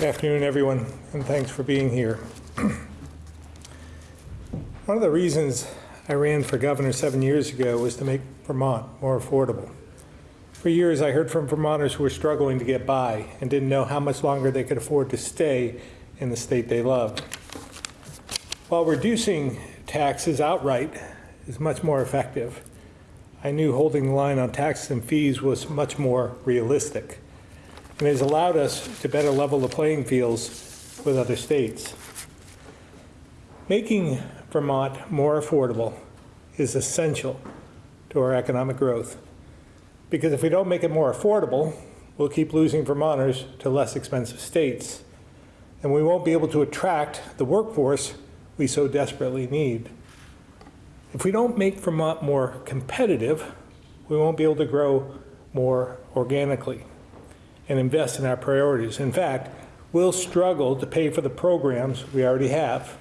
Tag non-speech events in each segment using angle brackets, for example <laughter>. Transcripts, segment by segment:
Good afternoon, everyone, and thanks for being here. <clears throat> One of the reasons I ran for governor seven years ago was to make Vermont more affordable. For years, I heard from Vermonters who were struggling to get by and didn't know how much longer they could afford to stay in the state they loved. While reducing taxes outright is much more effective, I knew holding the line on taxes and fees was much more realistic and has allowed us to better level the playing fields with other states. Making Vermont more affordable is essential to our economic growth. Because if we don't make it more affordable, we'll keep losing Vermonters to less expensive states. And we won't be able to attract the workforce we so desperately need. If we don't make Vermont more competitive, we won't be able to grow more organically and invest in our priorities. In fact, we'll struggle to pay for the programs we already have.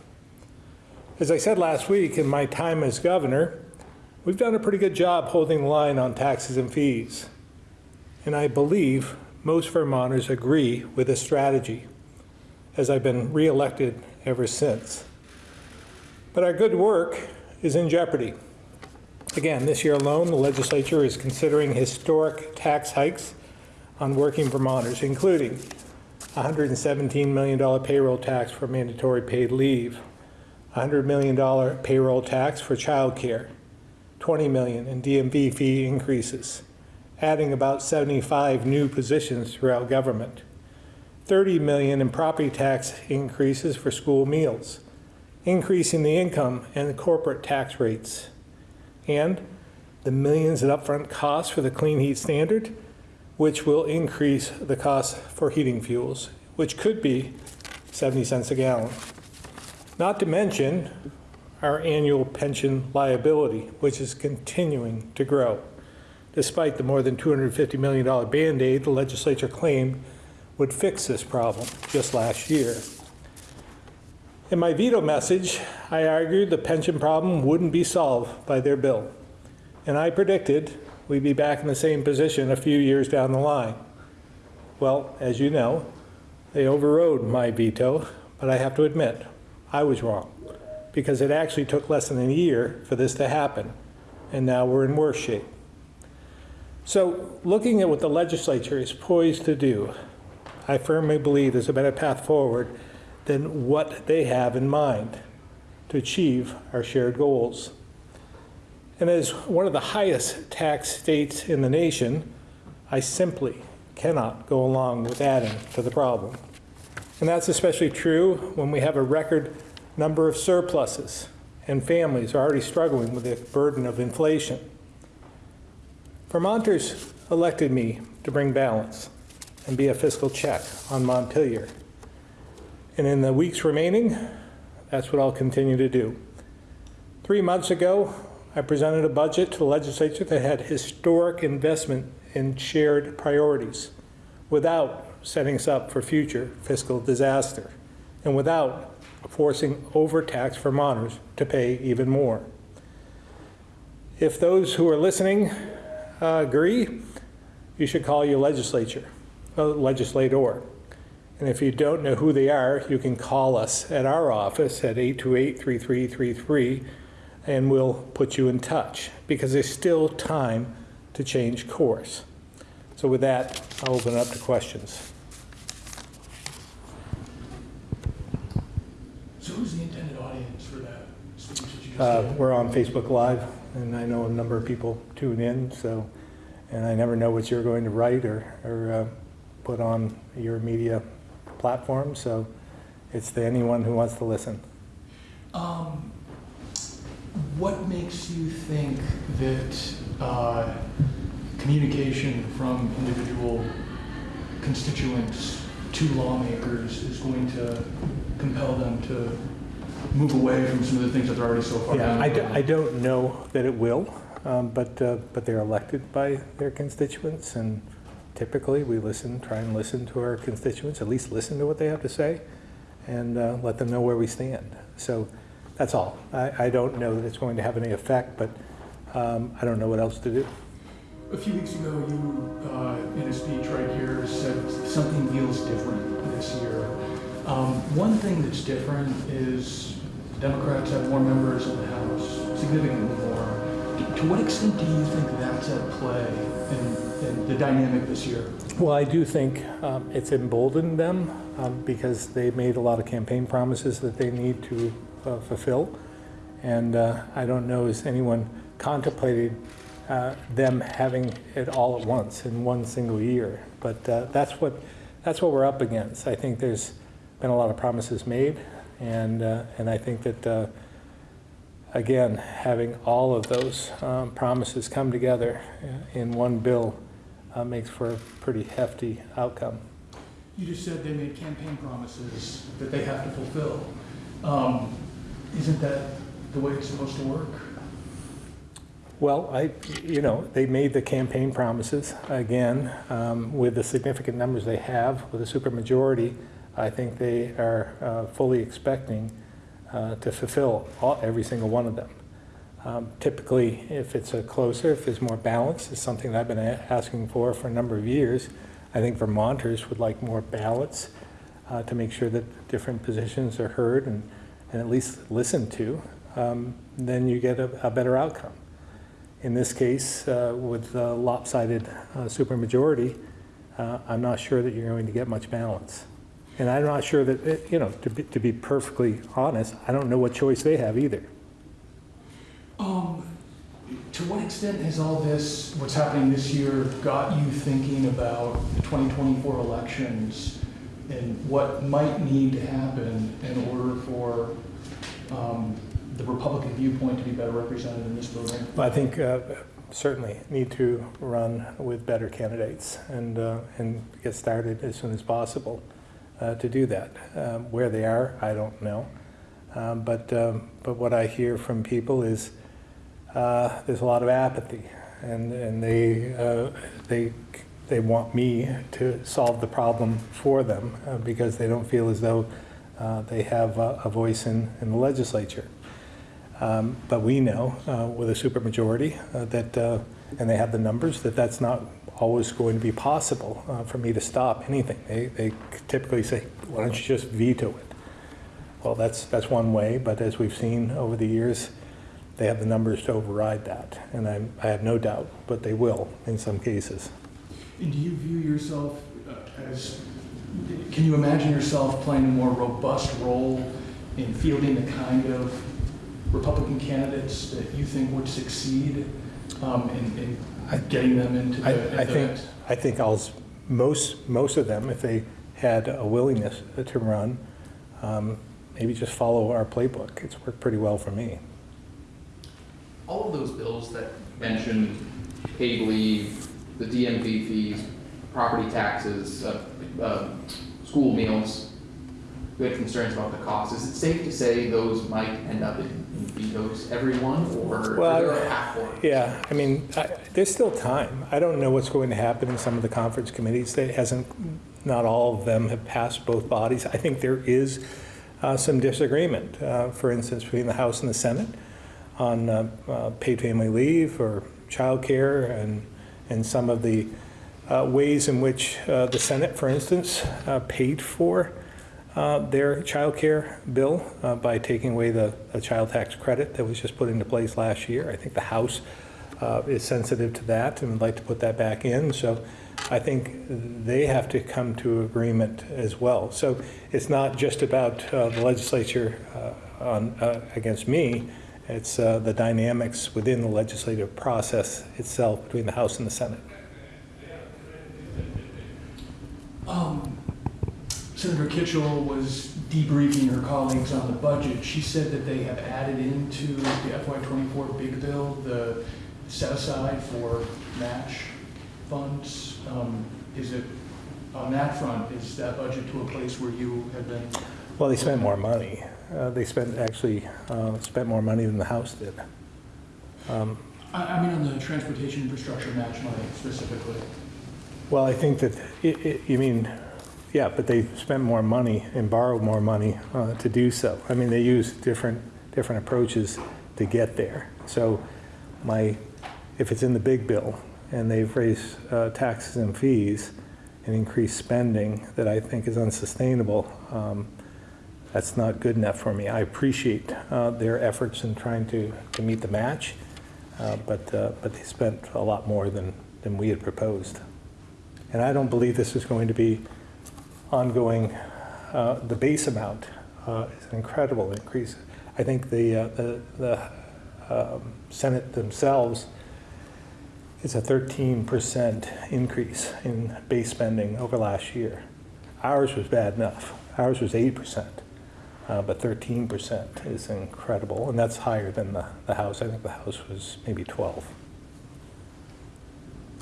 As I said last week in my time as governor, we've done a pretty good job holding the line on taxes and fees. And I believe most Vermonters agree with this strategy, as I've been reelected ever since. But our good work is in jeopardy. Again, this year alone, the legislature is considering historic tax hikes on working Vermonters, including $117 million payroll tax for mandatory paid leave, $100 million payroll tax for childcare, 20 million in DMV fee increases, adding about 75 new positions throughout government, 30 million in property tax increases for school meals, increasing the income and the corporate tax rates, and the millions in upfront costs for the clean heat standard, which will increase the cost for heating fuels, which could be 70 cents a gallon. Not to mention our annual pension liability, which is continuing to grow, despite the more than $250 million Band-Aid the legislature claimed would fix this problem just last year. In my veto message, I argued the pension problem wouldn't be solved by their bill. And I predicted we'd be back in the same position a few years down the line. Well, as you know, they overrode my veto, but I have to admit, I was wrong because it actually took less than a year for this to happen, and now we're in worse shape. So looking at what the legislature is poised to do, I firmly believe there's a better path forward than what they have in mind to achieve our shared goals. And as one of the highest tax states in the nation, I simply cannot go along with adding to the problem. And that's especially true when we have a record number of surpluses and families are already struggling with the burden of inflation. Vermonters elected me to bring balance and be a fiscal check on Montpelier. And in the weeks remaining, that's what I'll continue to do. Three months ago, I presented a budget to the legislature that had historic investment in shared priorities without setting us up for future fiscal disaster and without forcing overtaxed Vermonters to pay even more. If those who are listening uh, agree, you should call your legislature, uh, legislator. And if you don't know who they are, you can call us at our office at 828-3333 and we'll put you in touch because there's still time to change course. So with that, I'll open it up to questions. So who's the intended audience for that speech that you just Uh, we're on Facebook Live, and I know a number of people tune in, so, and I never know what you're going to write or, or uh, put on your media platform, so it's to anyone who wants to listen. Um, what makes you think that uh, communication from individual constituents to lawmakers is going to compel them to move away from some of the things that they're already so far Yeah, down? I, do, I don't know that it will, um, but, uh, but they're elected by their constituents, and typically we listen, try and listen to our constituents, at least listen to what they have to say, and uh, let them know where we stand. So that's all. I, I don't know that it's going to have any effect, but um, I don't know what else to do. A few weeks ago, you, uh, in a speech right here, said something feels different this year. Um, One thing that's different is Democrats have more members in the House, significantly more. To what extent do you think that's at play in, the dynamic this year? Well, I do think um, it's emboldened them um, because they made a lot of campaign promises that they need to uh, fulfill. And uh, I don't know, has anyone contemplated uh, them having it all at once in one single year? But uh, that's what, that's what we're up against. I think there's been a lot of promises made, and, uh, and I think that, uh, again, having all of those um, promises come together in one bill uh, makes for a pretty hefty outcome. You just said they made campaign promises that they have to fulfill. Um, Isn't that the way it's supposed to work? Well, I, you know, they made the campaign promises, again, um, with the significant numbers they have, with a supermajority, I think they are uh, fully expecting uh, to fulfill all, every single one of them. Um, Typically, if it's a closer, if there's more balance, it's something that I've been asking for for a number of years. I think Vermonters would like more balance uh, to make sure that different positions are heard and, and at least listened to. Um, Then you get a, a better outcome. In this case, uh, with the lopsided uh, supermajority, uh, I'm not sure that you're going to get much balance. And I'm not sure that, it- you know, to be, to be perfectly honest, I don't know what choice they have either. To what extent has all this, what's happening this year, got you thinking about the 2024 elections and what might need to happen in order for um, the Republican viewpoint to be better represented in this building? I think uh, certainly need to run with better candidates and, uh, and get started as soon as possible uh, to do that. Um, Where they are, I don't know. Um, But, um, but what I hear from people is uh, there's a lot of apathy and, and they, uh, they, they want me to solve the problem for them uh, because they don't feel as though uh, they have a a voice in, in the legislature. Um, But we know uh, with a supermajority that, and they have the numbers, that that's not always going to be possible for me to stop anything. They they typically say, why don't you just veto it? Well, that's, that's one way, but as we've seen over the years, they have the numbers to override that. And I, I have no doubt, but they will in some cases. And do you view yourself uh, as, can you imagine yourself playing a more robust role in fielding the kind of Republican candidates that you think would succeed um, in, I- getting them into I, the I think. I think I'll, most, most of them, if they had a willingness to run, um, maybe just follow our playbook. It's worked pretty well for me. All of those bills that mentioned paid leave, the DMV fees, property taxes, uh, uh, school meals, we had concerns about the cost. Is it safe to say those might end up in in vetoes, everyone, or Well, is there a path forward? Yeah, I mean, I- there's still time. I don't know what's going to happen in some of the conference committees. That hasn't, not all of them have passed both bodies. I think there is uh, some disagreement, uh, for instance, between the House and the Senate on uh, uh, paid family leave or childcare and, and some of the uh, ways in which uh, the Senate, for instance, uh, paid for their child care bill by taking away the, the child tax credit that was just put into place last year. I think the House is sensitive to that and would like to put that back in. So I think they have to come to agreement as well. So it's not just about the legislature on, against me. It's uh, the dynamics within the legislative process itself between the House and the Senate. Um, Senator Kitchel was debriefing her colleagues on the budget. She said that they have added into the FY24 big bill the set aside for match funds. Um, Is it, on that front, is that budget to a place where you have been? Well, they spent more money. Uh, They spent, actually, uh, spent more money than the House did. Um, I, I mean, on the transportation infrastructure match money specifically. Well, I think that, i- i- you mean, yeah, but they spent more money and borrowed more money uh, to do so. I mean, they used different, different approaches to get there. So my, if it's in the big bill and they've raised uh, taxes and fees and increased spending that I think is unsustainable, um, that's not good enough for me. I appreciate uh, their efforts in trying to, to meet the match, uh, but, uh, but they spent a lot more than, than we had proposed. And I don't believe this is going to be ongoing. Uh, The base amount uh, is an incredible increase. I think the, uh, the, the um, Senate themselves, is a 13% increase in base spending over last year. Ours was bad enough. Ours was 8%, uh, but 13% is incredible, and that's higher than the, the House. I think the House was maybe 12.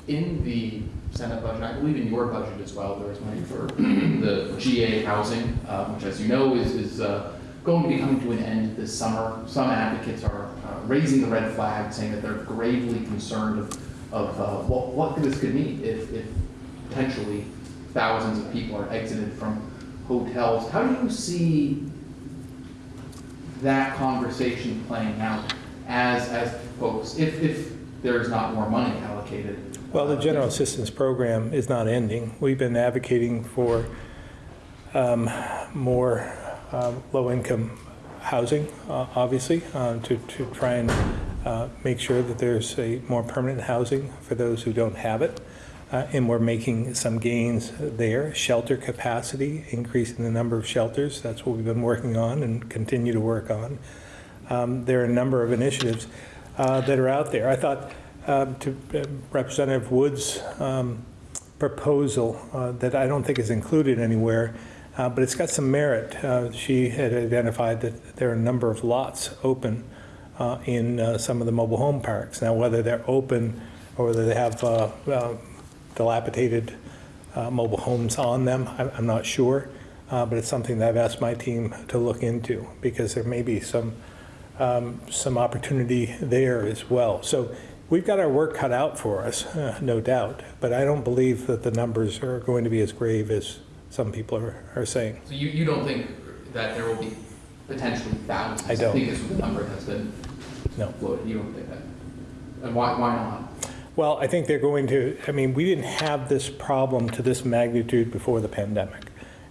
In the Senate budget, I believe in your budget as well, there is money for <clears throat> the GA housing, uh, which as you know is, is uh, going to be coming to an end this summer. Some advocates are uh, raising the red flag, saying that they're gravely concerned of, of uh, what, what this could mean if, if potentially thousands of people are exited from hotels. How do you see that conversation playing out as, as folks, if, if there's not more money allocated? Well, the general assistance program is not ending. We've been advocating for um, more um, low-income housing, uh, obviously, uh, to, to try and uh, make sure that there's a more permanent housing for those who don't have it. Uh, And we're making some gains there. Shelter capacity, increasing the number of shelters, that's what we've been working on and continue to work on. Um, There are a number of initiatives uh, that are out there. I thought um, to uh, Representative Wood's um, proposal uh, that I don't think is included anywhere, uh, but it's got some merit. Uh, She had identified that there are a number of lots open in some of the mobile home parks. Now, whether they're open or whether they have uh, uh, dilapidated uh, mobile homes on them, I'm I'm not sure, Uh, but it's something that I've asked my team to look into, because there may be some, um, some opportunity there as well. So we've got our work cut out for us, uh, no doubt, but I don't believe that the numbers are going to be as grave as some people are, are saying. So you, you don't think that there will be potentially thousands? I don't. Is the number that's been No. floated, you don't think that? And why, why not? Well, I think they're going to, I mean, we didn't have this problem to this magnitude before the pandemic.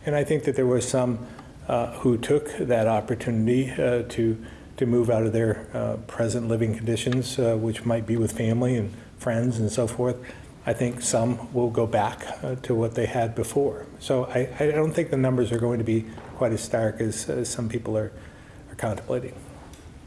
And I think that there were some uh, who took that opportunity uh, to, to move out of their uh, present living conditions, uh, which might be with family and friends and so forth. I think some will go back uh, to what they had before. So I, I don't think the numbers are going to be quite as stark as, as some people are, are contemplating.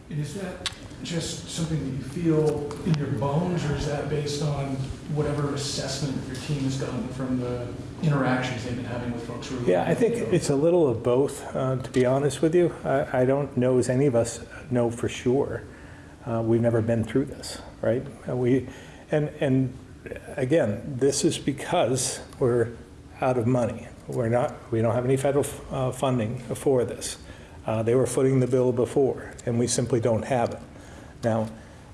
Is that just something that you feel in your bones, or is that based on whatever assessment your team has done from the interactions they've been having with folks who? Yeah, I think it's a little of both, uh, to be honest with you. I, I don't know as any of us know for sure. Uh, we've never been through this, right? Uh, we, and, and again, this is because we're out of money. We're not, we don't have any federal uh, funding for this. Uh, they were footing the bill before, and we simply don't have it. Now,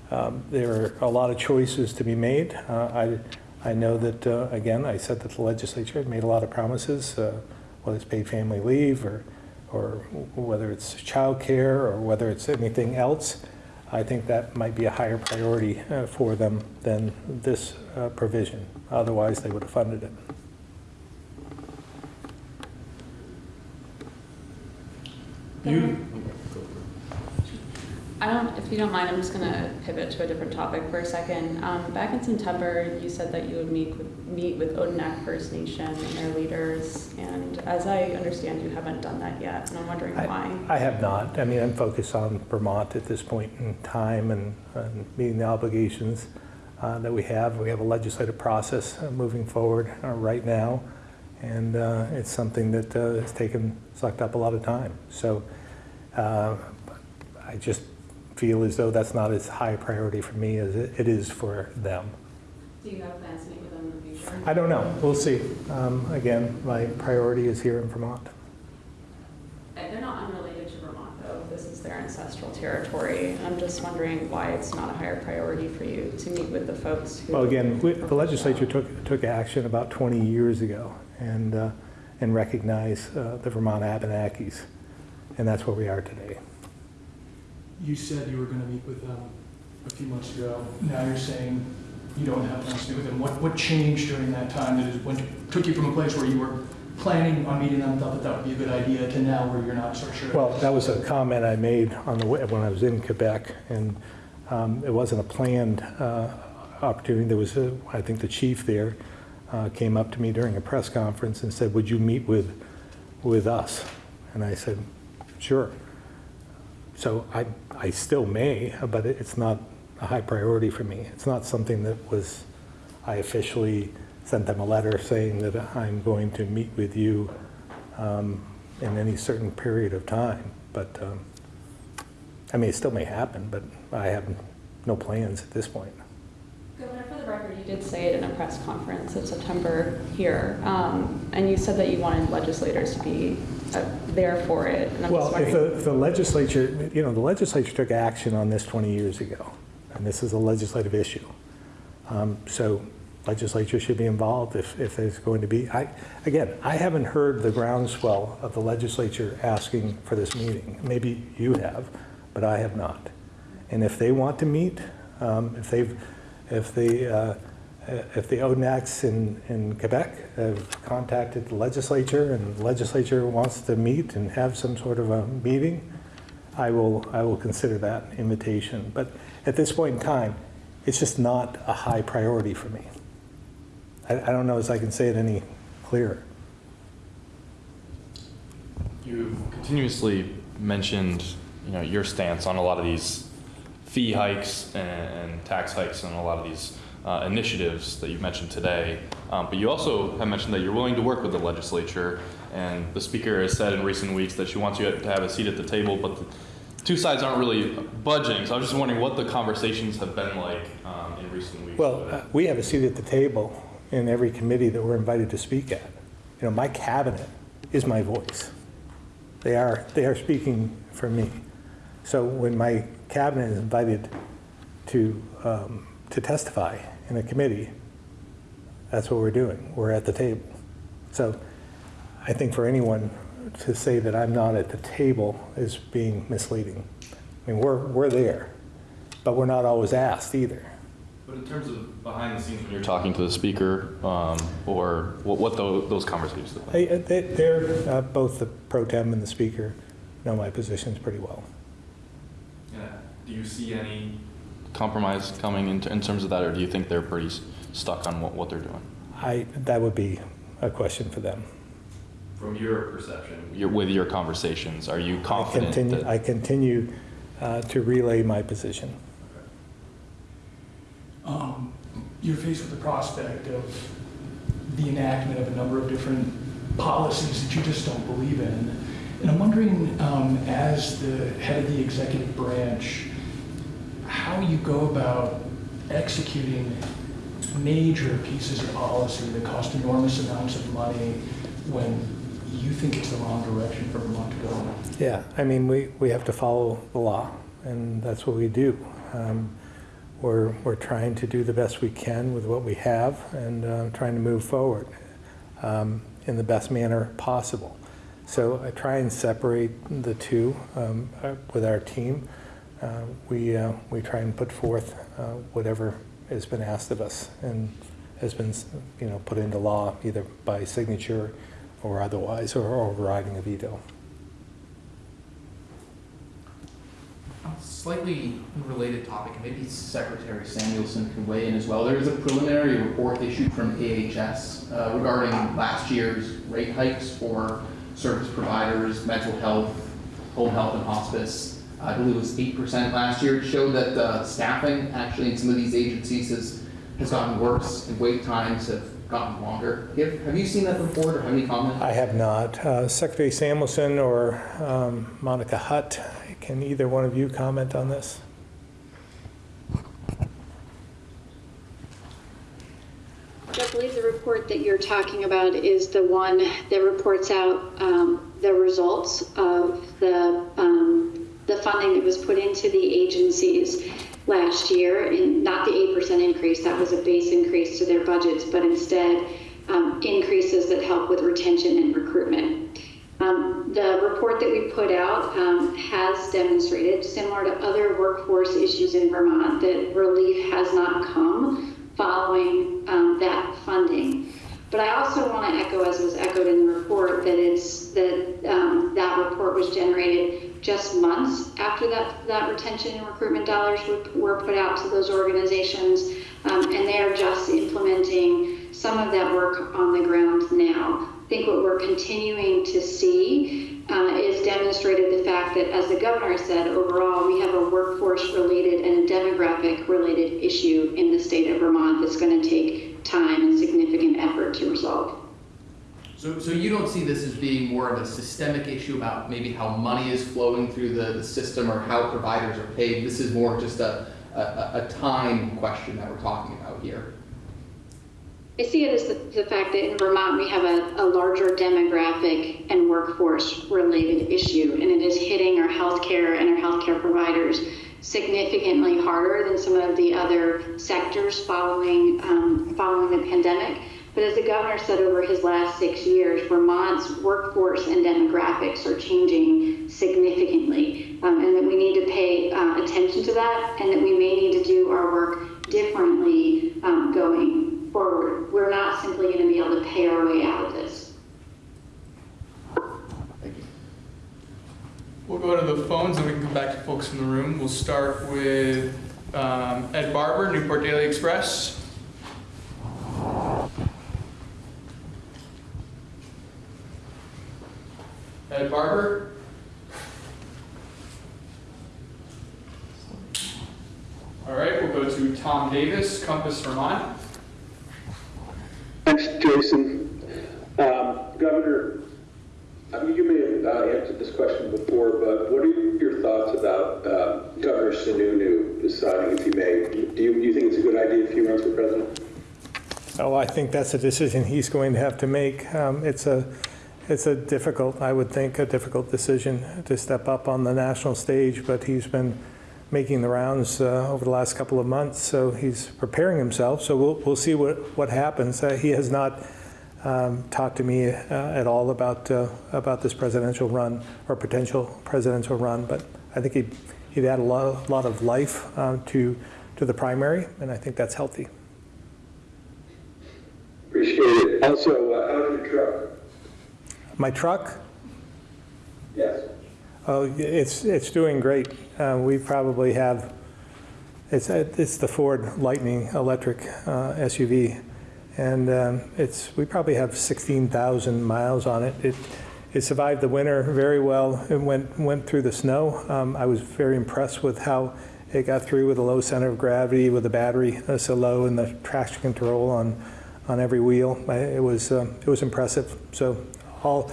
um, there are a lot of choices to be made. Uh, I, I know that, uh, again, I said that the legislature had made a lot of promises, uh, whether it's paid family leave or, or whether it's childcare or whether it's anything else. I think that might be a higher priority uh, for them than this uh, provision. Otherwise, they would have funded it. You, I don't, if you don't mind, I'm just gonna pivot to a different topic for a second. Um, back in September, you said that you would meet with, meet with Odanak First Nation and their leaders, and as I understand, you haven't done that yet, and I'm wondering why. I have not. I mean, I'm focused on Vermont at this point in time and, and meeting the obligations uh, that we have. We have a legislative process uh, moving forward uh, right now, and uh, it's something that uh, has taken, sucked up a lot of time. So uh, I just feel as though that's not as high a priority for me as it it is for them. Do you have plans to meet with them in the future? I don't know. We'll see. Um, Again, my priority is here in Vermont. They're not unrelated to Vermont, though. This is their ancestral territory. I'm just wondering why it's not a higher priority for you to meet with the folks who. Well, again, we- the legislature took, took action about 20 years ago and, uh, and recognized uh, the Vermont Abenakis, and that's where we are today. You said you were gonna meet with them a few months ago. Now you're saying you don't have plans to meet with them. What, what changed during that time that is, when, took you from a place where you were planning on meeting them, thought that that would be a good idea, to now where you're not so sure? Well, that was a comment I made on the, way- when I was in Quebec, and um, it wasn't a planned uh, opportunity. There was, a- I think the chief there uh, came up to me during a press conference and said, would you meet with, with us? And I said, sure. So I, I still may, but it's not a high priority for me. It's not something that was, I officially sent them a letter saying that I'm going to meet with you um, in any certain period of time. But, um, I mean, it still may happen, but I have no plans at this point. Governor, for the record, you did say it in a press conference in September here, um, and you said that you wanted legislators to be there for it. and I'm Well, if the, if the legislature, you know, the legislature took action on this 20 years ago, and this is a legislative issue. Um, So legislature should be involved if, if there's going to be, I, again, I haven't heard the groundswell of the legislature asking for this meeting. Maybe you have, but I have not. And if they want to meet, um, if they've, if the, uh, if the Odanaks in, in Quebec have contacted the legislature and the legislature wants to meet and have some sort of a meeting, I will, I will consider that invitation. But at this point in time, it's just not a high priority for me. I, I don't know as I can say it any clearer. You continuously mentioned, you know, your stance on a lot of these fee hikes and tax hikes and a lot of these uh, initiatives that you've mentioned today. Um, but you also have mentioned that you're willing to work with the legislature, and the speaker has said in recent weeks that she wants you to have a seat at the table, but the two sides aren't really budging. So I was just wondering what the conversations have been like um, in recent weeks. Well, uh, we have a seat at the table in every committee that we're invited to speak at. You know, my cabinet is my voice. They are, they are speaking for me. So when my cabinet is invited to, um, to testify in a committee, that's what we're doing. We're at the table. So I think for anyone to say that I'm not at the table is being misleading. I mean, we're, we're there, but we're not always asked either. But in terms of behind the scenes when you're talking to the speaker, um, or what, what tho- those conversations look like? Uh, they- They're, uh, both the pro tem and the speaker know my positions pretty well. Yeah. Do you see any compromise coming in, in terms of that, or do you think they're pretty s- stuck on what, what they're doing? I, that would be a question for them. From your perception, your, with your conversations, are you I confident continue, that? I continue uh, to relay my position. um, you're faced with the prospect of the enactment of a number of different policies that you just don't believe in. And I'm wondering, um, as the head of the executive branch, how you go about executing major pieces of policy that cost enormous amounts of money when you think it's the wrong direction for Vermont to go. Yeah, I mean, we, we have to follow the law, and that's what we do. Um, We're, we're trying to do the best we can with what we have and uh, trying to move forward um, in the best manner possible. So I try and separate the two um, uh, with our team. Uh, We, uh, we try and put forth uh, whatever has been asked of us and has been, you know, put into law either by signature or otherwise, or overriding a veto. Slightly related topic, maybe Secretary Samuelson can weigh in as well. There is a preliminary report issued from AHS uh, regarding last year's rate hikes for service providers, mental health, home health and hospice. I believe it was eight percent last year. It showed that uh, staffing actually in some of these agencies has, has gotten worse and wait times have gotten longer. Have, have you seen that report or have any comment? I have not. Uh, Secretary Samuelson or um, Monica Hutt, can either one of you comment on this? I believe the report that you're talking about is the one that reports out um, the results of the, um, the funding that was put into the agencies last year, and not the 8% increase, that was a base increase to their budgets, but instead um, increases that help with retention and recruitment. Um, the report that we put out um, has demonstrated, similar to other workforce issues in Vermont, that relief has not come following um, that funding. But I also want to echo, as was echoed in the report, that it's that um, that report was generated just months after that that retention and recruitment dollars were, put out to those organizations, um, and they are just implementing some of that work on the ground now. I think what we're continuing to see uh, is demonstrated the fact that, as the governor said, overall we have a workforce-related and a demographic-related issue in the state of Vermont that's going to take time and significant effort to resolve. So, so you don't see this as being more of a systemic issue about maybe how money is flowing through the, the system or how providers are paid? This is more just a, a, a time question that we're talking about here. I see it as the, the fact that in Vermont we have a, a larger demographic and workforce related issue, and it is hitting our healthcare and our healthcare providers significantly harder than some of the other sectors following um, following the pandemic. But as the governor said over his last six years, Vermont's workforce and demographics are changing significantly, um, and that we need to pay uh, attention to that, and that we may need to do our work differently um, going forward. We're not simply going to be able to pay our way out of this. Thank you. We'll go to the phones and we can come back to folks in the room. We'll start with um, Ed Barber, Newport Daily Express. Ed Barber? All right, we'll go to Tom Davis, Compass Vermont. Thanks, Jason. Um, Governor, I mean, you may have uh, answered this question before, but what are your thoughts about uh, Governor Sununu deciding if he may? Do you, do you think it's a good idea if he runs for president? Oh, I think that's a decision he's going to have to make. Um, It's a, it's a difficult, I would think, a difficult decision to step up on the national stage, but he's been making the rounds uh, over the last couple of months, so he's preparing himself. So we'll, we'll see what, what happens. Uh, He has not um, talked to me uh, at all about, uh, about this presidential run or potential presidential run, but I think he'd, he'd add a lot, lot of life uh, to, to the primary, and I think that's healthy. Appreciate it. Also, uh, how's your truck? My truck, Yes. oh, it's, it's doing great. Uh, We probably have, it's, it's the Ford Lightning electric uh, SUV. And um, it's, we probably have 16,000 miles on it. It, it survived the winter very well. It went, went through the snow. Um, I was very impressed with how it got through with a low center of gravity, with the battery uh, so low, and the traction control on, on every wheel. It was, um, it was impressive. So all,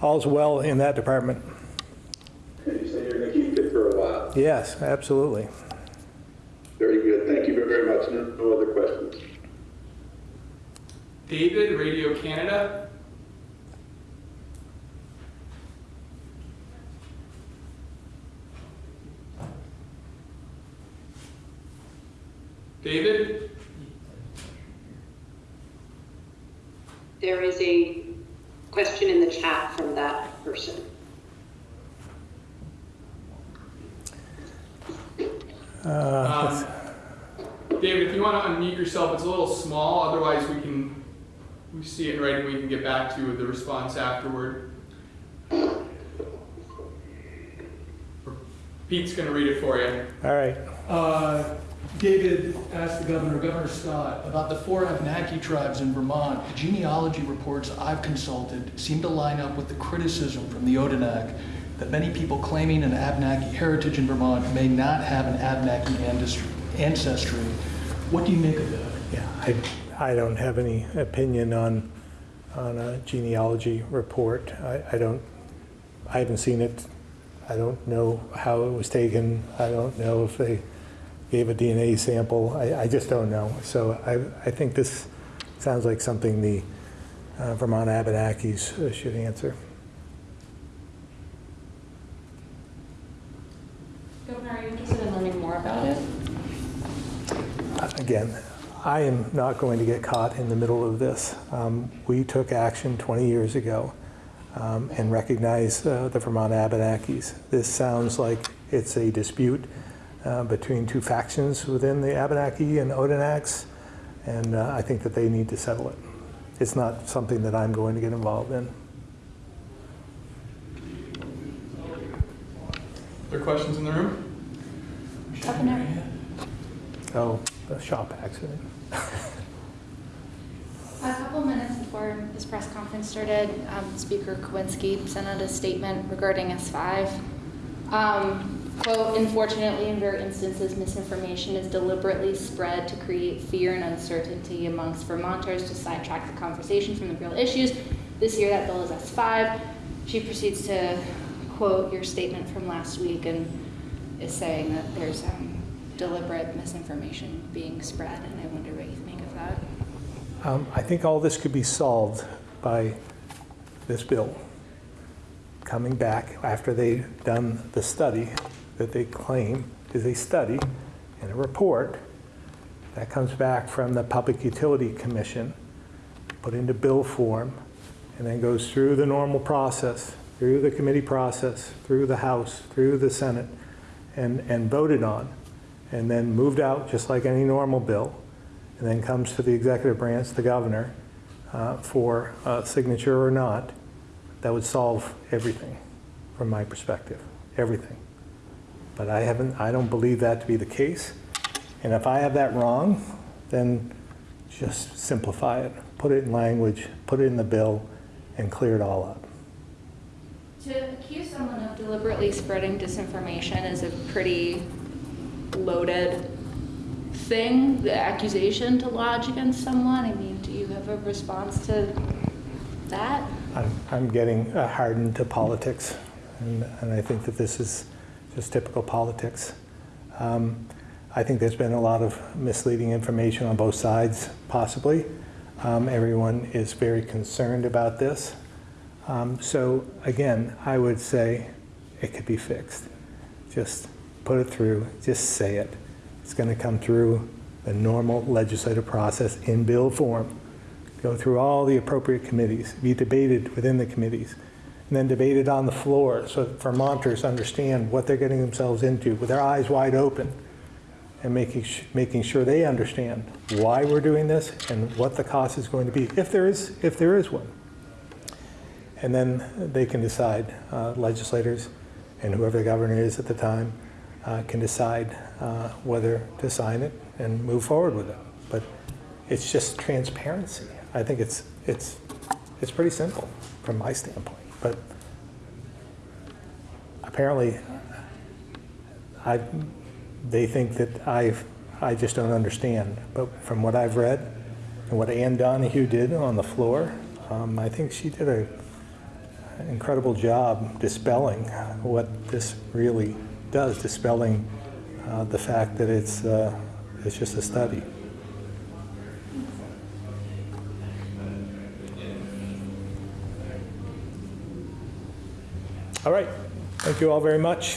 all's well in that department. And you say you're going to keep it for a while. Yes, absolutely. Very good. Thank you very much. No no other questions. David, Radio Canada. David? There is a question in the chat from that person. Um, David, if you want to unmute yourself, it's a little small, otherwise we can, we see it right and we can get back to you with the response afterward. Pete's going to read it for you. All right. Uh, David asked the governor, Governor Scott, about the four Abenaki tribes in Vermont. The genealogy reports I've consulted seem to line up with the criticism from the Odanak that many people claiming an Abenaki heritage in Vermont may not have an Abenaki ancestry. What do you make of that? Yeah, I, I don't have any opinion on, on a genealogy report. I, I don't, I haven't seen it. I don't know how it was taken. I don't know if they gave a DNA sample. I, I just don't know. So I, I think this sounds like something the uh, Vermont Abenakis uh, should answer. Governor, are you interested in learning more about it? Again, I am not going to get caught in the middle of this. Um, We took action 20 years ago um, and recognized uh, the Vermont Abenakis. This sounds like it's a dispute uh, between two factions within the Abenaki and Odanaks, and uh, I think that they need to settle it. it's not something that I'm going to get involved in. Are there questions in the room? Up and down. Oh, the shop accident. A couple minutes before this press conference started, um, Speaker Krowinski sent out a statement regarding S5. Um, Quote, "Unfortunately, in rare instances, misinformation is deliberately spread to create fear and uncertainty amongst Vermonters to sidetrack the conversation from the real issues. This year, that bill is S5." She proceeds to quote your statement from last week and is saying that there's um, deliberate misinformation being spread, and I wonder what you think of that. Um, I think all this could be solved by this bill coming back after they've done the study that they claim is a study and a report that comes back from the Public Utility Commission, put into bill form, and then goes through the normal process, through the committee process, through the House, through the Senate, and, and voted on, and then moved out just like any normal bill, and then comes to the executive branch, the governor, uh, for signature or not, that would solve everything from my perspective, everything. But I haven't, I don't believe that to be the case. And if I have that wrong, then just simplify it, put it in language, put it in the bill, and clear it all up. To accuse someone of deliberately spreading disinformation is a pretty loaded thing, the accusation to lodge against someone. I mean, do you have a response to that? I'm, I'm getting uh, hardened to politics, and, and I think that this is just typical politics. Um, I think there's been a lot of misleading information on both sides, possibly. Um, everyone is very concerned about this. Um, so again, I would say it could be fixed. Just put it through, just say it. It's going to come through the normal legislative process in bill form go through all the appropriate committees, be debated within the committees, and then debated on the floor so Vermonters understand what they're getting themselves into with their eyes wide open and making, making sure they understand why we're doing this and what the cost is going to be, if there is, if there is one. And then they can decide, uh, legislators and whoever the governor is at the time uh, can decide uh, whether to sign it and move forward with it. But it's just transparency. I think it's, it's, it's pretty simple from my standpoint, but apparently I, they think that I've, I just don't understand. But from what I've read and what Anne Donahue did on the floor, um, I think she did an incredible job dispelling what this really does, dispelling uh, the fact that it's, uh, it's just a study. All right. Thank you all very much.